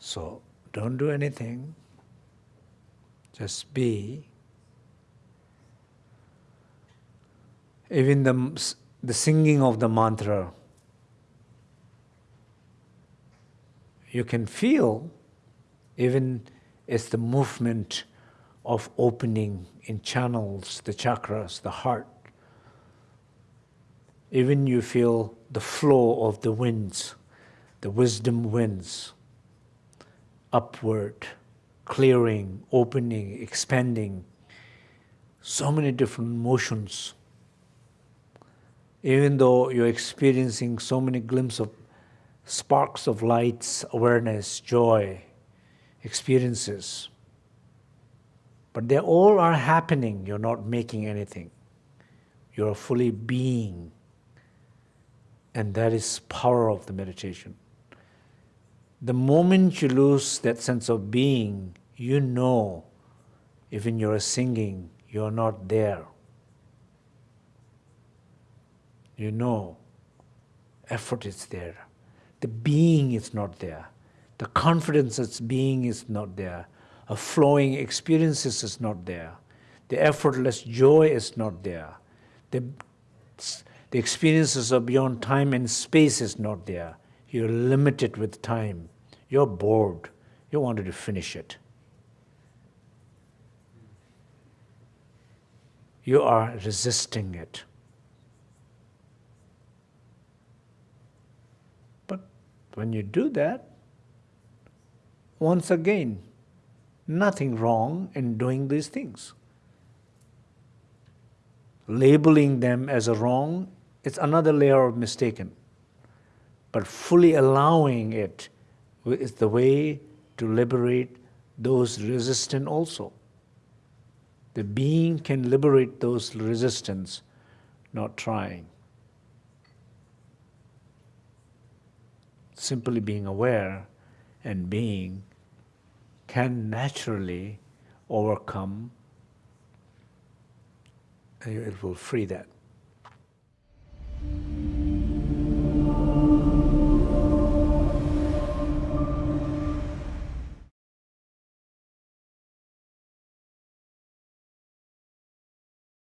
So don't do anything, just be. Even the, the singing of the mantra, you can feel even as the movement of opening in channels, the chakras, the heart. Even you feel the flow of the winds, the wisdom winds, upward, clearing, opening, expanding, so many different motions. Even though you're experiencing so many glimpses of sparks of lights, awareness, joy, experiences, but they all are happening, you're not making anything. You're fully being. And that is power of the meditation. The moment you lose that sense of being, you know, even you're singing, you're not there. You know, effort is there. The being is not there. The confidence that's being is not there A flowing experiences is not there. The effortless joy is not there. The, the experiences of beyond time and space is not there. You're limited with time. You're bored. You wanted to finish it. You are resisting it. But when you do that, once again, nothing wrong in doing these things. Labeling them as a wrong, it's another layer of mistaken. But fully allowing it is the way to liberate those resistant also. The being can liberate those resistance, not trying. Simply being aware and being can naturally overcome, it will free that.